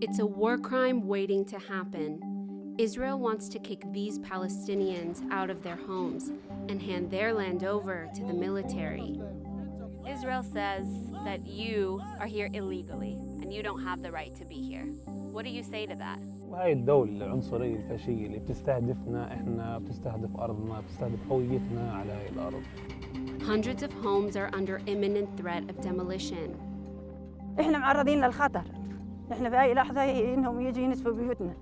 It's a war crime waiting to happen. Israel wants to kick these Palestinians out of their homes and hand their land over to the military. Israel says that you are here illegally and you don't have the right to be here. What do you say to that? وهي الدولة العنصرية الفاشية اللي بتستهدفنا احنا بتستهدف أرضنا بتستهدف هويتنا على هاي الأرض Hundreds of homes are under imminent threat of demolition. احنا معرضين للخطر إحنا في أي لحظة إنهم يجوا ينسفوا بيوتنا.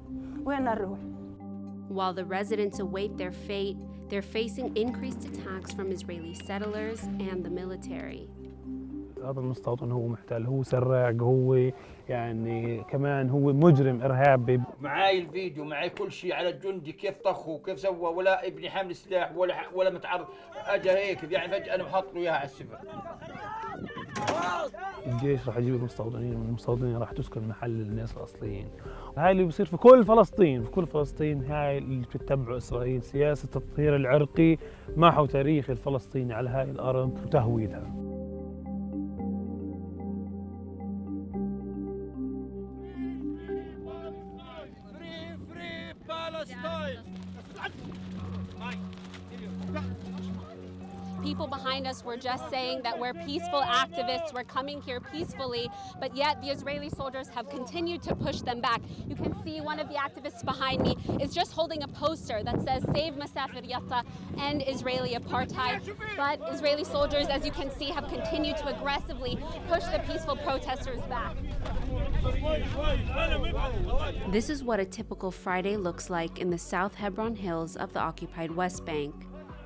وين نروح؟ While the residents await their fate, they're facing increased attacks from Israeli settlers and the military. هذا المستوطن هو محتل هو سراق هو يعني كمان هو مجرم إرهابي معاي الفيديو معاي كل شيء على الجندي كيف طخه وكيف سوى ولا ابني حامل سلاح ولا ولا متعرض. اجى هيك يعني فجأة أنا محط له اياها على السفر الجيش راح يجيب المستوطنين والمستوطنين راح تسكن محل الناس الأصليين. هاي اللي بيصير في كل فلسطين في كل فلسطين هاي اللي بتتبعه إسرائيل. سياسة التطهير العرقي محو تاريخ الفلسطيني على هاي الأرض وتهويدها. People behind us were just saying that we're peaceful activists, we're coming here peacefully, but yet the Israeli soldiers have continued to push them back. You can see one of the activists behind me is just holding a poster that says Save Masafer Yatta, End Israeli Apartheid. But Israeli soldiers, as you can see, have continued to aggressively push the peaceful protesters back. This is what a typical Friday looks like in the South Hebron Hills of the occupied West Bank.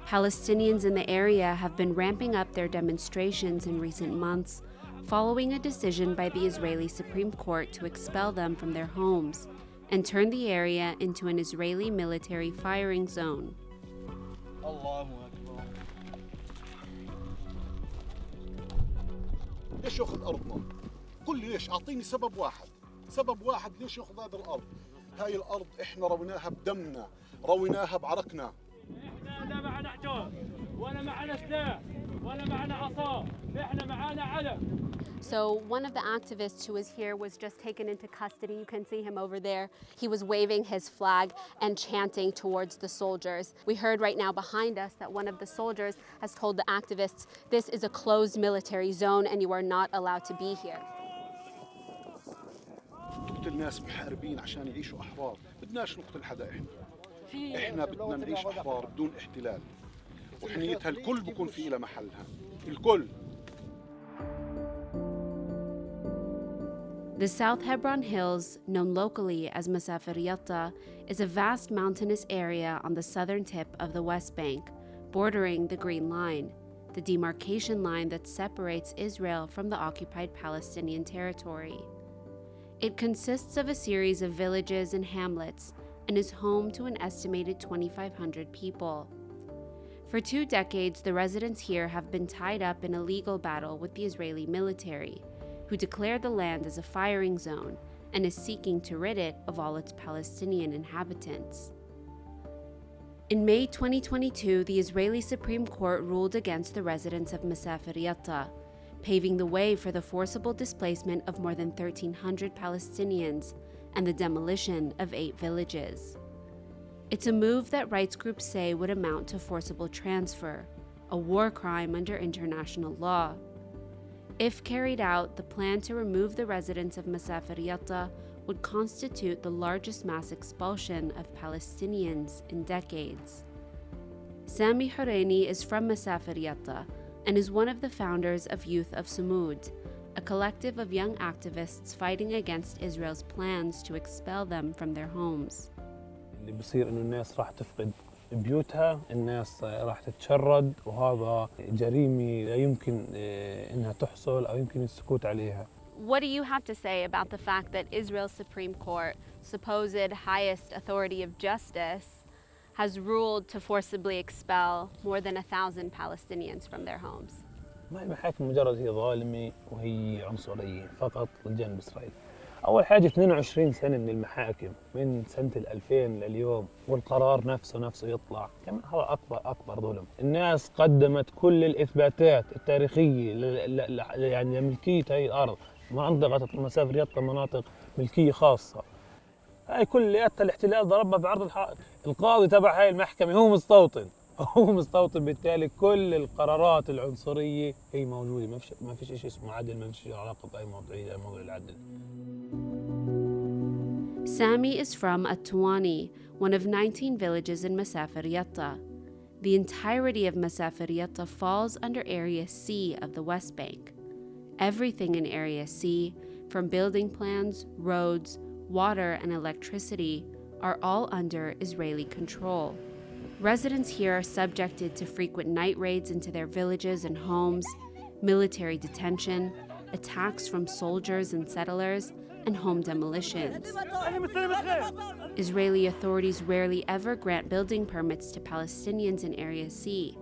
Palestinians in the area have been ramping up their demonstrations in recent months, following a decision by the Israeli Supreme Court to expel them from their homes and turn the area into an Israeli military firing zone. الله اكبر ليش ياخذ ارضنا؟ قل لي ليش؟ اعطيني سبب واحد، سبب واحد ليش ياخذ هذه الارض؟ هاي الارض احنا رويناها بدمنا، رويناها بعرقنا، احنا لا معنا حجار ولا معنا سلاح ولا معنا عصا احنا معنا علم So one of the activists who was here was just taken into custody. You can see him over there. He was waving his flag and chanting towards the soldiers. We heard right now behind us that one of the soldiers has told the activists, this is a closed military zone and you are not allowed to be here. تقتل ناس محاربين عشان يعيشوا احرار، بدناش نقتل حدا احنا. احنا بدنا نعيش احتلال. الكل بكون في لها محلها. الكل. The South Hebron Hills, known locally as Masafer Yatta, is a vast mountainous area on the southern tip of the West Bank, bordering the Green Line, the demarcation line that separates Israel from the occupied Palestinian territory. It consists of a series of villages and hamlets and is home to an estimated 2,500 people. For two decades, the residents here have been tied up in a legal battle with the Israeli military, who declared the land as a firing zone and is seeking to rid it of all its Palestinian inhabitants. In May 2022, the Israeli Supreme Court ruled against the residents of Masafer Yatta, paving the way for the forcible displacement of more than 1,300 Palestinians and the demolition of eight villages. It's a move that rights groups say would amount to forcible transfer, a war crime under international law. If carried out, the plan to remove the residents of Masafer Yatta would constitute the largest mass expulsion of Palestinians in decades. Sami Horeini is from Masafer Yatta and is one of the founders of Youth of Sumud, a collective of young activists fighting against Israel's plans to expel them from their homes. اللي بصير انه الناس راح تفقد بيوتها الناس راح تتشرد وهذا جريمة لا يمكن آه، انها تحصل او يمكن السكوت عليها What do you have to say about the fact that Israel's Supreme Court, supposed highest authority of justice, has ruled to forcibly expel more than a thousand Palestinians from their homes? ما هي المحاكم مجرد هي ظالمة وهي عنصرية فقط لجانب إسرائيل. أول حاجة 22 سنة من المحاكم من سنة ال 2000 لليوم والقرار نفسه نفسه يطلع. كمان هذا أكبر أكبر ظلم. الناس قدمت كل الإثباتات التاريخية ل- ل- ل- يعني لملكية هاي الأرض. منطقة مسافة يطا مناطق ملكية خاصة. هاي كلياتها الاحتلال ضربها بعرض الحائط القاضي تبع هاي المحكمة هو مستوطن. هو مستوطن بالتالي كل القرارات العنصرية هي موجودة ما فيش ما فيش شيء اسمه عدل ما فيش علاقة بأي موضوعية موضوع العدل Sami is from Atuani, one of 19 villages in Masafer Yatta. The entirety of Masafer Yatta falls under Area C of the West Bank. Everything in Area C, from building plans, roads, water, and electricity, are all under Israeli control. Residents here are subjected to frequent night raids into their villages and homes, military detention, attacks from soldiers and settlers, and home demolitions. Israeli authorities rarely ever grant building permits to Palestinians in Area C,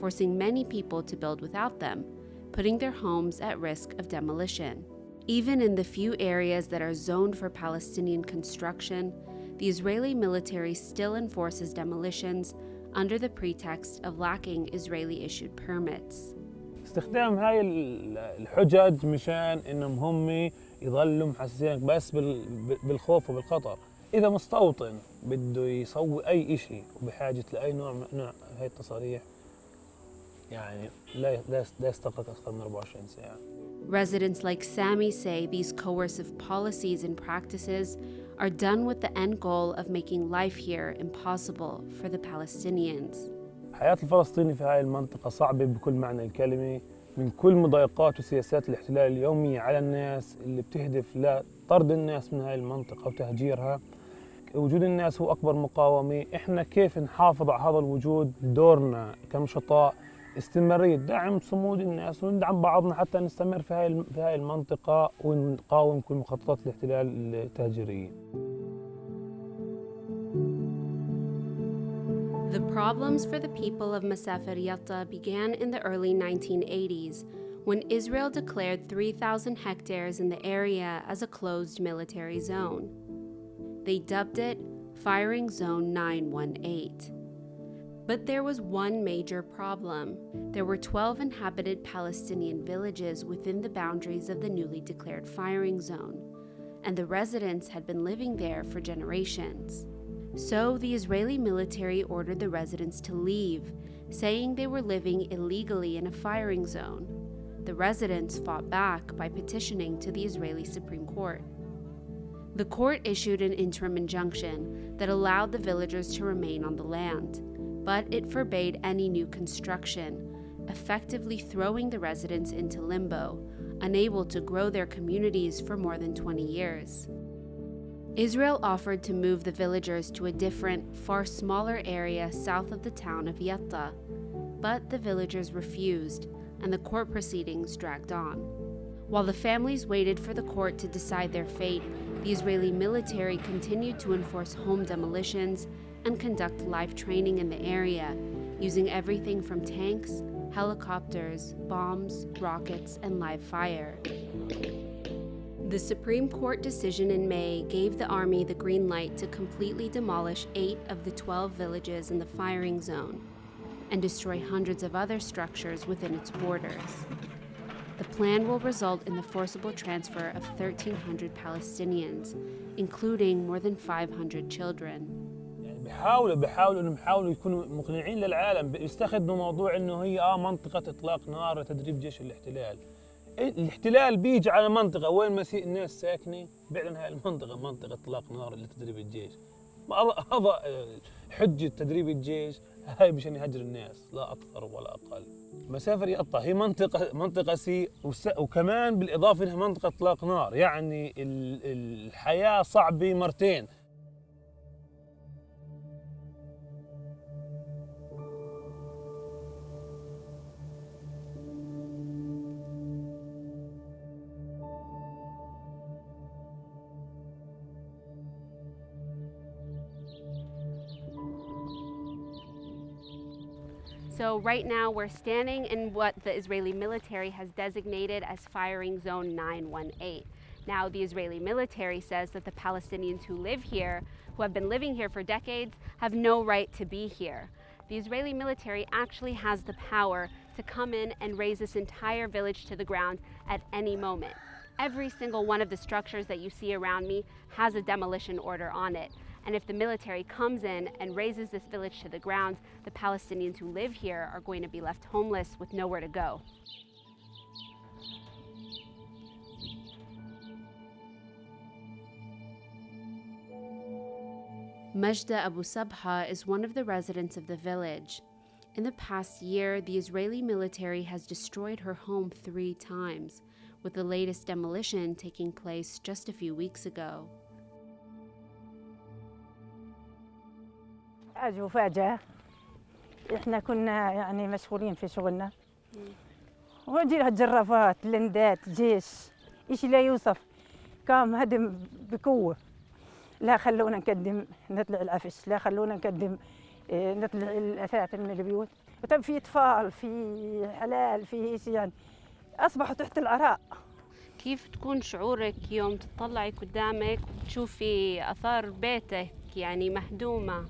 forcing many people to build without them, putting their homes at risk of demolition. Even in the few areas that are zoned for Palestinian construction, the Israeli military still enforces demolitions under the pretext of lacking Israeli issued permits. استخدام هاي ال- الحجج مشان انهم هم يظلوا محسسينك بس بال- بالخوف وبالخطر اذا مستوطن بده يسوي اي شيء وبحاجه لاي نوع من نوع هاي التصاريح يعني لا لا لا يستغرق اكثر من 24 ساعه Residents like Sami say these coercive policies and practices are done with the end goal of making life here impossible for the Palestinians. حياة الفلسطيني في هاي المنطقة صعبة بكل معنى الكلمة من كل مضايقات وسياسات الاحتلال اليومية على الناس اللي بتهدف لطرد الناس من هاي المنطقة وتهجيرها. وجود الناس هو أكبر مقاومة. إحنا كيف نحافظ على هذا الوجود؟ دورنا كنشطاء استمرارية دعم صمود الناس وندعم بعضنا حتى نستمر في هاي في هاي المنطقة ونقاوم كل مخططات الاحتلال التهجيرية The problems for the people of Masafer Yatta began in the early 1980s when Israel declared 3,000 hectares in the area as a closed military zone. They dubbed it Firing Zone 918. But there was one major problem. There were 12 inhabited Palestinian villages within the boundaries of the newly declared firing zone, and the residents had been living there for generations. So the Israeli military ordered the residents to leave, saying they were living illegally in a firing zone. The residents fought back by petitioning to the Israeli Supreme Court. The court issued an interim injunction that allowed the villagers to remain on the land, but it forbade any new construction, effectively throwing the residents into limbo, unable to grow their communities for more than 20 years. Israel offered to move the villagers to a different, far smaller area south of the town of Yatta, but the villagers refused, and the court proceedings dragged on. While the families waited for the court to decide their fate, the Israeli military continued to enforce home demolitions and conduct live training in the area, using everything from tanks, helicopters, bombs, rockets, and live fire. The Supreme Court decision in May gave the Army the green light to completely demolish eight of the 12 villages in the firing zone and destroy hundreds of other structures within its borders. The plan will result in the forcible transfer of 1,300 Palestinians, including more than 500 children. بيحاولوا بيحاولوا إنهم يحاولوا يكونوا مقنعين للعالم بيستخدموا موضوع إنه هي آه منطقة إطلاق نار لتدريب جيش الاحتلال. الاحتلال بيجي على منطقة وين ما الناس ساكنة بيعلن هاي المنطقة منطقة إطلاق نار لتدريب الجيش. هذا حجة تدريب الجيش هاي مشان يهجر الناس لا أكثر ولا أقل. مسافر يقطع. هي منطقه منطقة سي وكمان بالإضافة انها منطقة إطلاق نار يعني ال- الحياة صعبة مرتين. Right now, we're standing in what the Israeli military has designated as Firing Zone 918. Now, the Israeli military says that the Palestinians who live here, who have been living here for decades, have no right to be here. The Israeli military actually has the power to come in and raze this entire village to the ground at any moment. Every single one of the structures that you see around me has a demolition order on it. And if the military comes in and razes this village to the ground, the Palestinians who live here are going to be left homeless with nowhere to go. Majda Abu Sabha is one of the residents of the village. In the past year, the Israeli military has destroyed her home three times, with the latest demolition taking place just a few weeks ago. اجوا فجأة إحنا كنا يعني مشغولين في شغلنا. وجي لها جرافات لندات جيش إيش لا يوصف؟ قام هدم بقوة. لا خلونا نقدم نطلع العفش لا خلونا نقدم إيه، نطلع الأثاث من البيوت. وطب في إطفال في حلال في إيش يعني. اصبحوا تحت العراء كيف تكون شعورك يوم تطلعي قدامك وتشوفي أثار بيتك يعني مهدومة؟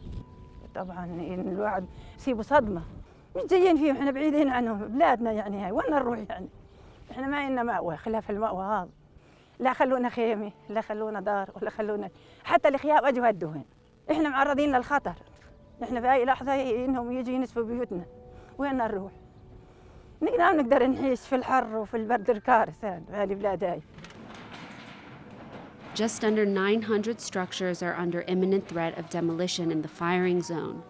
طبعا الواحد يصيبه صدمة. مش جايين فيهم إحنا بعيدين عنهم بلادنا يعني هاي وين نروح يعني؟ إحنا ما لنا مأوى خلاف المأوى هذا. لا خلونا خيمة لا خلونا دار ولا خلونا حتى الخيام أجوا هدوهن إحنا معرضين للخطر. إحنا في أي لحظة إنهم يجوا ينسفوا بيوتنا. وين نروح؟ نقدر نقدر نعيش في الحر وفي البرد الكارث هذا في هذه البلاد هاي Just under 900 structures are under imminent threat of demolition in the firing zone.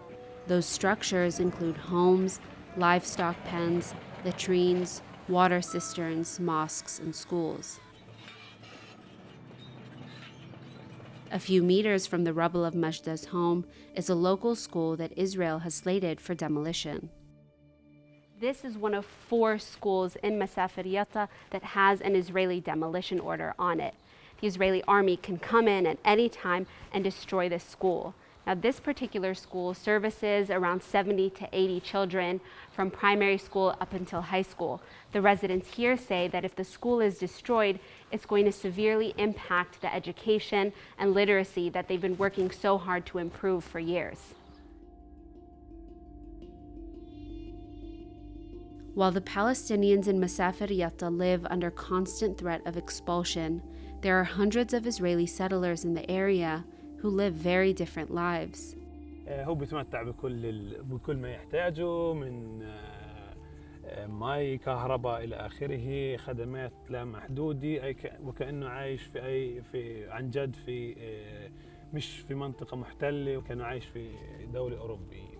Those structures include homes, livestock pens, latrines, water cisterns, mosques, and schools. A few meters from the rubble of Majda's home is a local school that Israel has slated for demolition. This is one of four schools in Masafer Yatta that has an Israeli demolition order on it. The Israeli army can come in at any time and destroy this school. Now, this particular school services around 70 to 80 children from primary school up until high school. The residents here say that if the school is destroyed, it's going to severely impact the education and literacy that they've been working so hard to improve for years. While the Palestinians in Masafer Yatta live under constant threat of expulsion, there are hundreds of Israeli settlers in the area who live very different lives. آه، هو بيتمتع بكل ال... بكل ما يحتاجه من آه، آه، مي كهرباء الى اخره خدمات لا محدوده اي ك... وكانه عايش في اي في عن جد في آه، مش في منطقه محتله وكانه عايش في دوله اوروبيه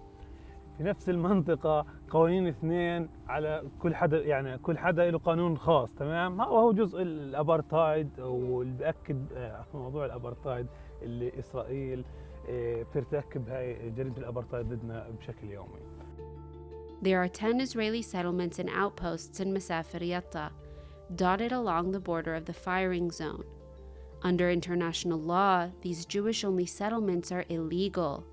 في نفس المنطقة قوانين اثنين على كل حدا يعني كل حدا له قانون خاص تمام هو هو جزء الابارتايد واللي بأكد آه، موضوع الابارتايد اللي إسرائيل آه، بترتكب هاي جريمة الابارتايد ضدنا بشكل يومي There are 10 Israeli settlements and outposts in Masafer Yatta, dotted along the border of the firing zone. Under international law, these Jewish only settlements are illegal.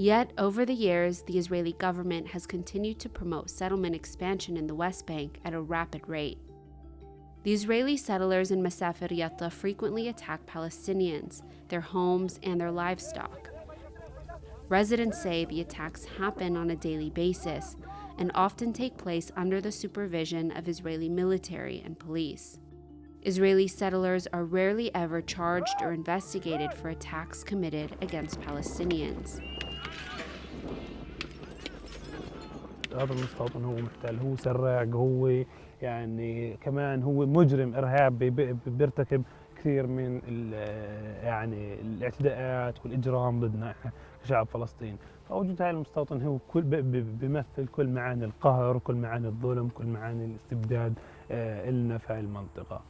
Yet, over the years, the Israeli government has continued to promote settlement expansion in the West Bank at a rapid rate. The Israeli settlers in Masafer Yatta frequently attack Palestinians, their homes, and their livestock. Residents say the attacks happen on a daily basis and often take place under the supervision of Israeli military and police. Israeli settlers are rarely ever charged or investigated for attacks committed against Palestinians. هذا المستوطن هو محتل هو سراق هو يعني كمان هو مجرم ارهابي بي- بيرتكب كثير من يعني الاعتداءات والإجرام ضدنا إحنا كشعب فلسطين فوجود هذا المستوطن هو كل بيمثل كل معاني القهر وكل معاني الظلم كل معاني الاستبداد آه، إلنا في هاي المنطقة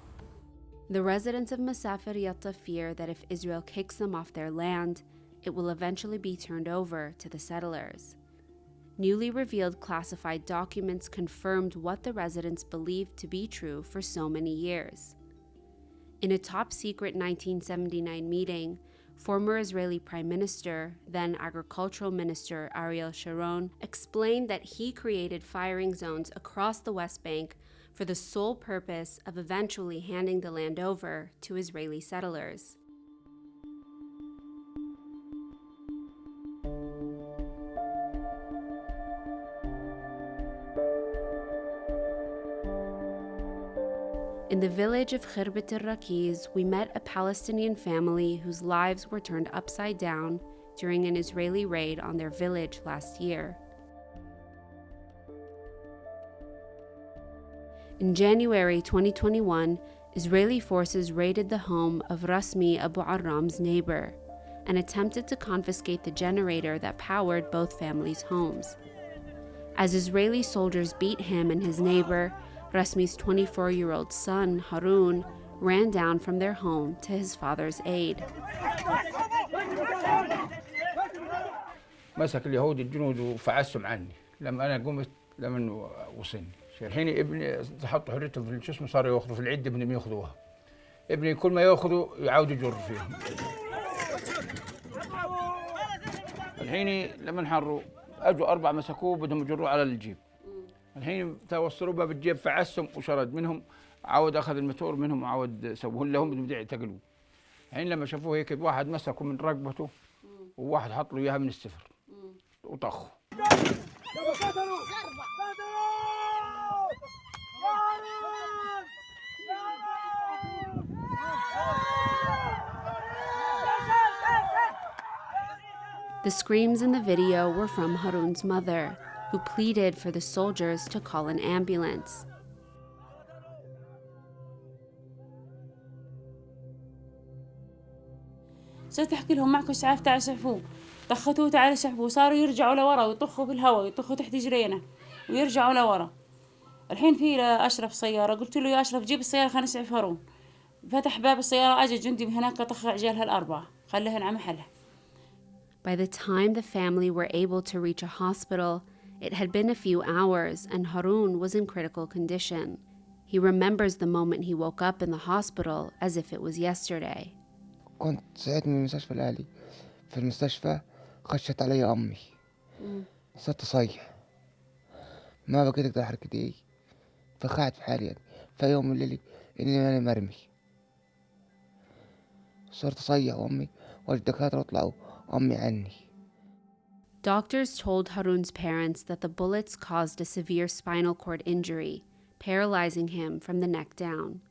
The residents of Masafer Yatta fear that if Israel kicks them off their land, it will eventually be turned over to the settlers. Newly revealed classified documents confirmed what the residents believed to be true for so many years. In a top secret 1979 meeting, former Israeli Prime Minister, then Agricultural Minister Ariel Sharon, explained that he created firing zones across the West Bank for the sole purpose of eventually handing the land over to Israeli settlers. Village of Khirbat al Rakiz, we met a Palestinian family whose lives were turned upside down during an Israeli raid on their village last year. In January 2021, Israeli forces raided the home of Rasmi Abu Arram's neighbor and attempted to confiscate the generator that powered both families' homes. As Israeli soldiers beat him and his neighbor, Rasmi's 24 year old son, Harun, ran down from their home to his father's aid. مسك اليهود الجنود وفعسهم عني. لما أنا قمت لما وصلني. الحين ابني حطوا حريتهم في شو اسمه صاروا يأخذوا في العده بدهم يأخذوها. ابني كل ما يأخذوا يعاود يجر فيهم. الحين لما انحروا أجوا أربع مسكوه بدهم يجروه على الجيب. الحين توصلوا باب الجيب فعسهم وشرد منهم عاود أخذ المتور منهم وعاود سووا لهم بدهم يعتقلوه الحين لما شافوه هيك واحد مسكه من رقبته وواحد حط له إياها من السفر وطخه. The screams in the video were from Harun's mother, who pleaded for the soldiers to call an ambulance. صرت احكي لهم معكم اسعاف تعالوا اسعفوه طختوه تعالوا اسعفوه صاروا يرجعوا لورا ويطخوا بالهواء ويطخوا تحت جرينا ويرجعوا لورا الحين في لاشرف سياره قلت له يا اشرف جيب السياره خلينا نسعف هارون فتح باب السياره اجى جندي من هناك طخ عجالها الاربعه خليهن على محلها By the time the family were able to reach a hospital, it had been a few hours and Harun was in critical condition. He remembers the moment he woke up in the hospital as if it was yesterday. كنت صحيت من المستشفى الأهلي في المستشفى خشت علي أمي صرت أصيح ما بقيت أقدر أحرك إيدي فقعت في حالي يعني في يوم من الليل إني أنا مرمي صرت أصيح وأمي والدكاترة طلعوا أمي عني Doctors told Harun's parents that the bullets caused a severe spinal cord injury, paralyzing him from the neck down.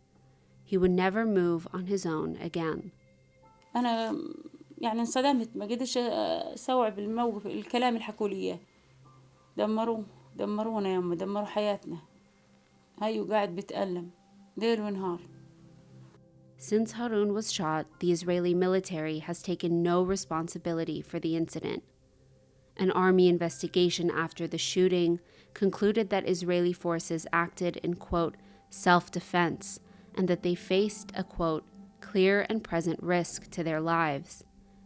He would never move on his own again. انا يعني انصدمت ما قدرش استوعب الموقف الكلام اللي حكوا لي اياه دمروه دمرونا يما دمروا حياتنا هيو قاعد بتألم ليل ونهار Since Harun was shot, the Israeli military has taken no responsibility for the incident. An army investigation after the shooting concluded that Israeli forces acted in, quote, self defense, and that they faced a, quote, clear and present risk to their lives.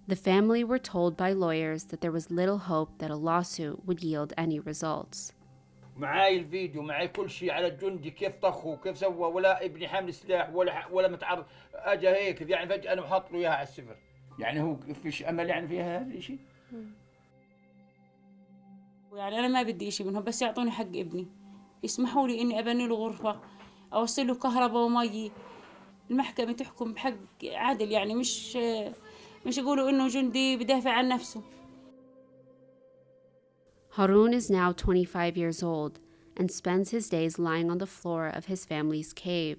The family were told by lawyers that there was little hope that a lawsuit would yield any results. معاي الفيديو معاي كل شيء على الجندي كيف طخه وكيف سوى ولا ابني حامل سلاح ولا ولا متعرض اجى هيك يعني فجاه انا وحط له اياها على السفر يعني هو فيش امل يعني فيها هذا الشيء يعني أنا ما بدي اشي منهم بس يعطوني حق ابني يسمحوا لي اني ابني له غرفه اوصل له كهرباء ومي المحكمة تحكم بحق عادل يعني مش مش يقولوا إنه جندي بدافع عن نفسه. Harun is now 25 years old and spends his days lying on the floor of his family's cave.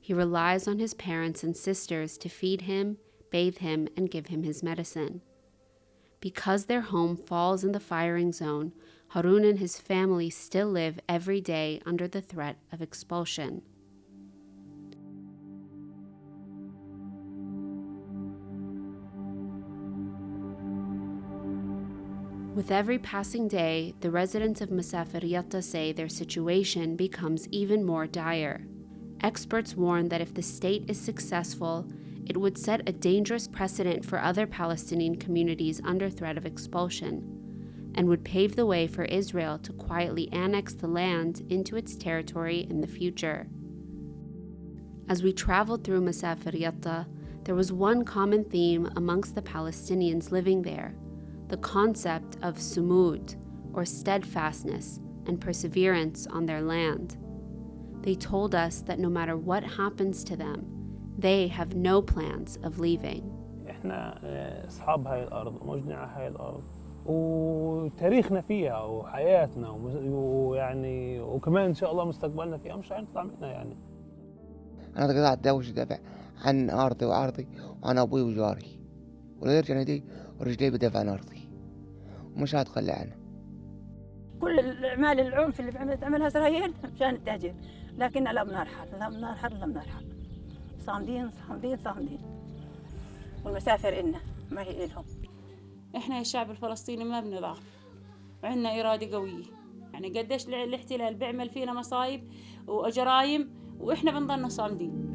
He relies on his parents and sisters to feed him, bathe him, and give him his medicine. Because their home falls in the firing zone, Harun and his family still live every day under the threat of expulsion. With every passing day, the residents of Masafer Yatta say their situation becomes even more dire. Experts warn that if the state is successful, it would set a dangerous precedent for other Palestinian communities under threat of expulsion, and would pave the way for Israel to quietly annex the land into its territory in the future. As we traveled through Masafer Yatta, there was one common theme amongst the Palestinians living there the concept of sumud, or steadfastness and perseverance on their land. They told us that no matter what happens to them, they have no plans of leaving. إحنا آه، أصحاب هاي الأرض ومجنع هاي الأرض وتاريخنا فيها وحياتنا ويعني وكمان إن شاء الله مستقبلنا فيها مش هنطلع منها يعني. أنا قاعد أداوش أدافع عن أرضي وعرضي وعن أبوي وجاري. ولا يرجع يدي ورجلي بدافع عن أرضي. ومش هتخلى عنه. كل الأعمال العنف اللي بعمل- تعملها إسرائيل مشان التهجير. لكن لم نرحل لم نرحل لم نرحل صامدين صامدين صامدين. والمسافر إلنا ما هي إلهم. إحنا يا الشعب الفلسطيني ما بنضعف وعندنا إرادة قوية. يعني قديش الاحتلال بيعمل فينا مصايب وجرايم وإحنا بنضلنا صامدين.